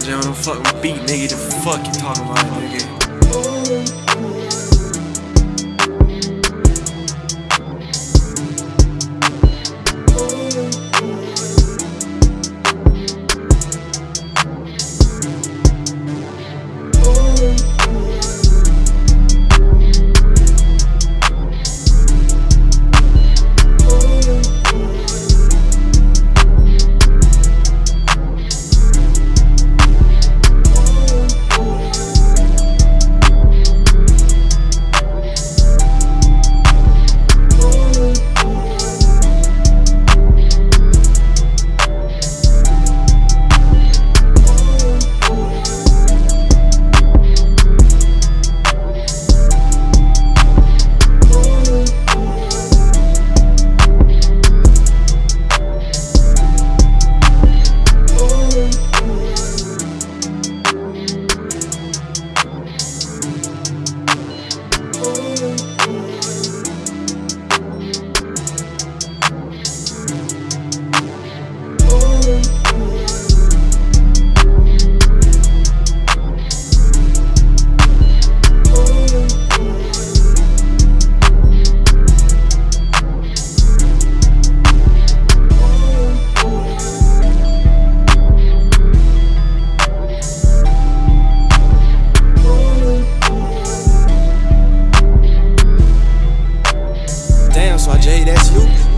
J, I don't fuck with beat, nigga. The fuck you talking about, nigga? J, that's you.